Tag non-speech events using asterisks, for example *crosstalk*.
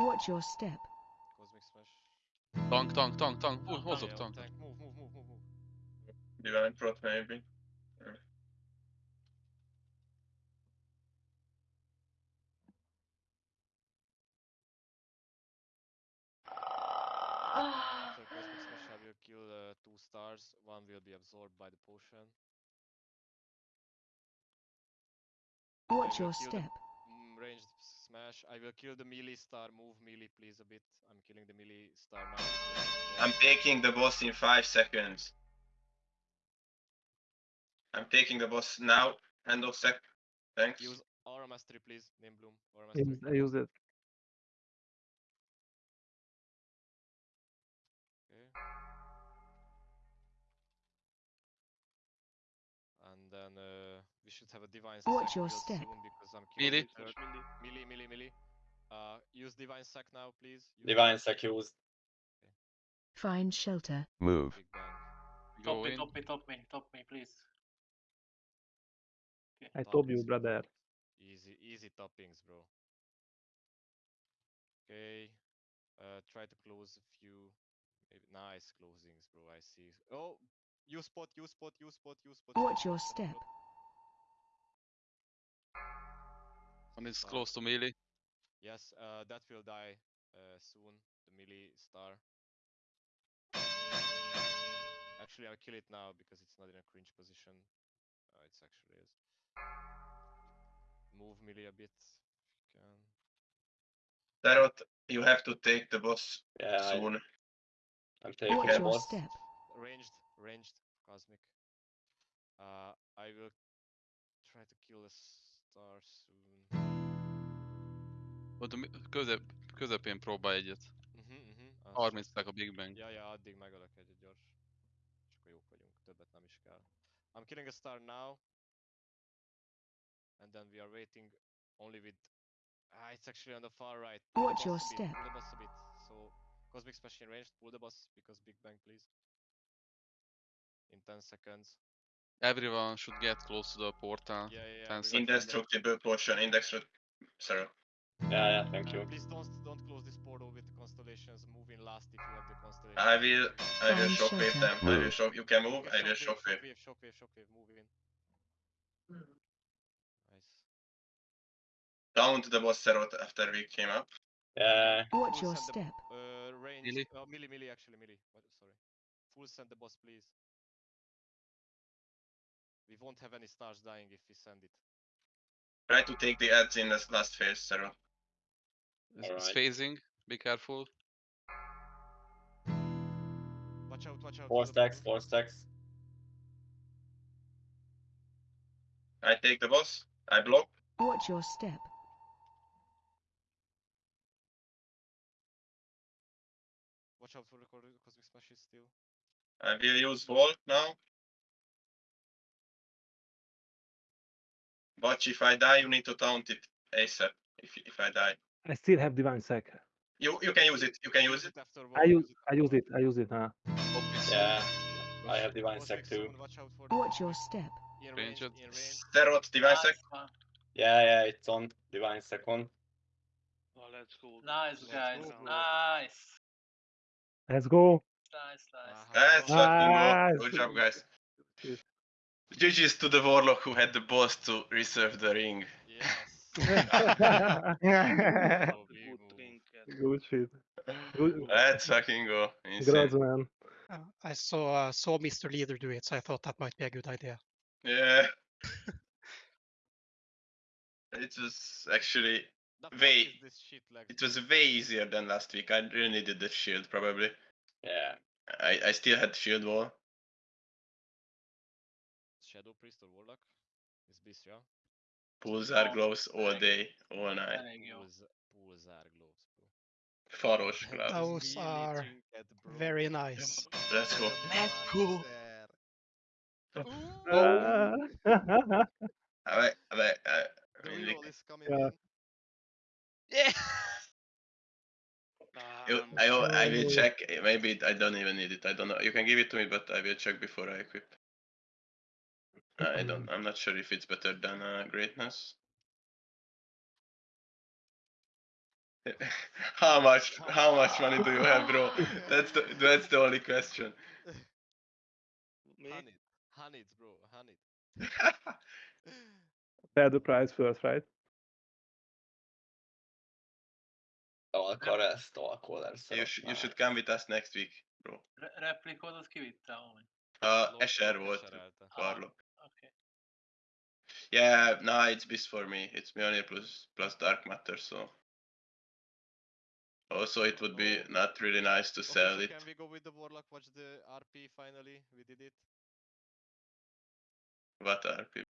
Watch your step. Cosmic Smash. Tank, tank, tank, tank. Hú, Yeah, hozok yeah, tank. tank. Move, move, move, move, move. Divine Prot maybe. After Cosmic Smash, I will kill uh, two stars. One will be absorbed by the potion. Watch your kill the- step. Mm, ranged smash. I will kill the melee star. Move melee, please, a bit. I'm killing the melee star now. I'm taking the boss in five seconds. I'm taking the boss now. End of sec. Thanks. Use Aura Mastery, please. Name Bloom. Aura Mastery. Use- I use it. Okay. And then uh, we should have a divine Watch your step. soon because I'm killing Melee. the. Melee, melee, melee. Uh, use divine sac now, please. Use Divine Sec used. Find shelter. Move. Big bang. Go Top me, top me, top me, top me, please. Okay. I Top told you, brother. Easy, easy toppings, bro. Okay. Uh, try to close a few. Maybe nice closings, bro. I see. Oh, you spot, you spot, you spot, you spot. you Watch your you step. Spot. One is close to melee. Yes, uh, that will die uh, soon. The melee star. Actually, I'll kill it now because it's not in a cringe position. Uh, it's actually is. Move melee a bit. If you can. Tarot, you have to take the boss Yeah, soon. I'm taking Watch the your boss. step. Ranged, ranged, cosmic. Uh, I will try to kill a star soon. Ott közep, közepén próbálj egyet. Mhm. azt 30 csak- a Big Bang. Ja, ja, addig megölök egyet gyors. És akkor jók vagyunk, többet nem is kell. I'm killing a star now. And then we are waiting only with... Ah, it's actually on the far right. Watch your bit, step. Pull the boss a bit. So, Cosmic Smash in range, pull the boss because Big Bang, please. In 10 seconds. Everyone should get close to the portal. Yeah, yeah, yeah. Indestructible potion. Indestructible. Sorry. Yeah, yeah, thank Uh, you. please don't don't close this portal with the constellations. Move in last if you have the constellation. I will. I will shockwave shelter. them. I will shock. You can move. Okay, I will shockwave. shockwave, shockwave, shockwave, move in. Nice. Taunt the boss Tarot after we came up. Yeah, Watch Full your send the- step. Uh, range. Melee? Uh, melee, melee, actually, melee. What, sorry. Full send the boss, please. We won't have any stars dying if we send it. Try to take the ads in this last phase, Tarot. It's, it's Alright. phasing. Be careful. Watch out, watch out. four stacks, portal. four stacks. I take the boss. I block. Watch your step. Watch out for the cor- cosmic smashes still. I will use vault now. But if I die, you need to taunt it ASAP. If if I die, I still have divine sec. you you can use it. You can use it. after I one, use I use it. I use it. Huh? Yeah, I have divine cosmic sec too. soon, Watch out for the Watch your step. in range, Ranged. in divine sec. Yeah, yeah, it's on Divine Second. Oh, let's go. Nice, Let's guys. go. Nice. Let's go. Nice, nice. Aha. That's fucking Nice. go. Good job, guys. *laughs* Cheers. GG's to the Warlock who had the boss to reserve the ring. Yes. Good move. trinket. Good shit. Good. Let's fucking go. Congrats, man. Uh, I saw uh, saw Mr. Leader do it, so I thought that might be a good idea. Yeah. *laughs* it was actually The fuck this shit like it was way easier than last week. I really needed the shield probably. Yeah, I, I still had shield wall. Shadow Priest or Warlock? Is Beast, yeah? Pulsar Oh, gloves all day, all night. Thank you. Pulsar, Pulsar gloves, bro. Faros *laughs* gloves. Those Really are trinket, bro. very nice. Let's go. Let's go. Uh, I, I, I, I The reroll is coming Yeah. in. Yeah! you- Um, I, I will check. Maybe I don't even need it. I don't know. You can give it to me, but I will check before I equip. I don't. I'm not sure if it's better than uh, greatness. *laughs* how much how much money do you have, bro? *laughs* That's the that's the only question. Me? honey, it. Hunt it, bro. Hunt it. Tell the price first, right? Stalker ez, stalker you, sh- you should come with us next week, bro. Re- replikódot kivitte amúgy. Uh, Lop- volt, Escherelte. Oké. Yeah, nah, it's beast for me. It's Mjolnir plus plus Dark Matter, so. Also, it would be not really nice to Okay, sell so it. Can we go with the Warlock? Watch the RP finally. We did it. What RP?